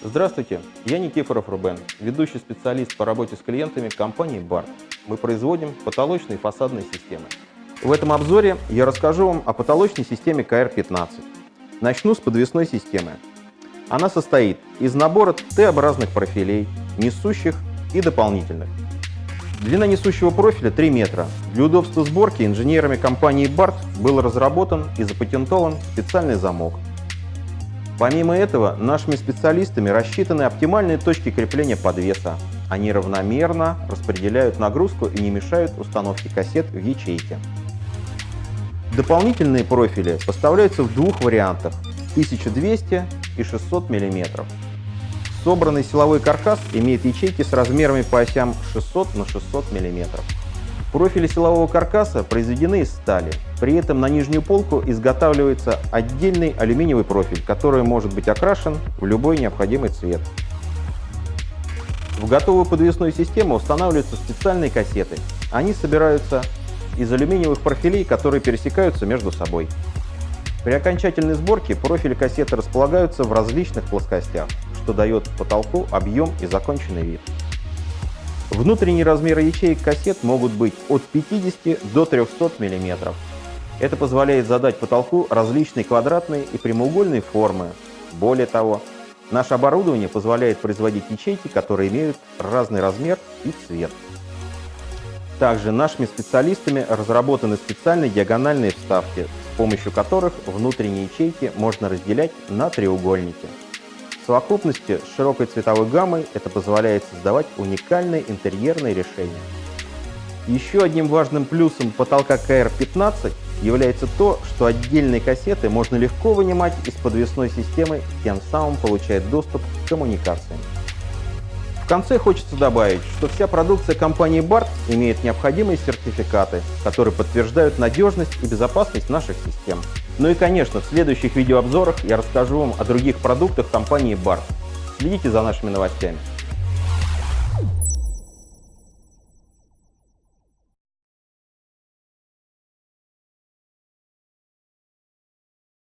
Здравствуйте, я Никифоров Рубен, ведущий специалист по работе с клиентами компании BART. Мы производим потолочные и фасадные системы. В этом обзоре я расскажу вам о потолочной системе КР-15. Начну с подвесной системы. Она состоит из набора Т-образных профилей, несущих и дополнительных. Длина несущего профиля 3 метра. Для удобства сборки инженерами компании BART был разработан и запатентован специальный замок. Помимо этого, нашими специалистами рассчитаны оптимальные точки крепления подвеса. Они равномерно распределяют нагрузку и не мешают установке кассет в ячейке. Дополнительные профили поставляются в двух вариантах 1200 и 600 мм. Собранный силовой каркас имеет ячейки с размерами по осям 600 на 600 мм. Профили силового каркаса произведены из стали. При этом на нижнюю полку изготавливается отдельный алюминиевый профиль, который может быть окрашен в любой необходимый цвет. В готовую подвесную систему устанавливаются специальные кассеты. Они собираются из алюминиевых профилей, которые пересекаются между собой. При окончательной сборке профили кассеты располагаются в различных плоскостях, что дает потолку объем и законченный вид. Внутренние размеры ячеек кассет могут быть от 50 до 300 мм. Это позволяет задать потолку различные квадратные и прямоугольные формы. Более того, наше оборудование позволяет производить ячейки, которые имеют разный размер и цвет. Также нашими специалистами разработаны специальные диагональные вставки, помощью которых внутренние ячейки можно разделять на треугольники совокупности с широкой цветовой гаммой это позволяет создавать уникальные интерьерные решения. Еще одним важным плюсом потолка КР-15 является то, что отдельные кассеты можно легко вынимать из подвесной системы, тем самым получая доступ к коммуникациям. В конце хочется добавить, что вся продукция компании BART имеет необходимые сертификаты, которые подтверждают надежность и безопасность наших систем. Ну и, конечно, в следующих видеообзорах я расскажу вам о других продуктах компании BART. Следите за нашими новостями.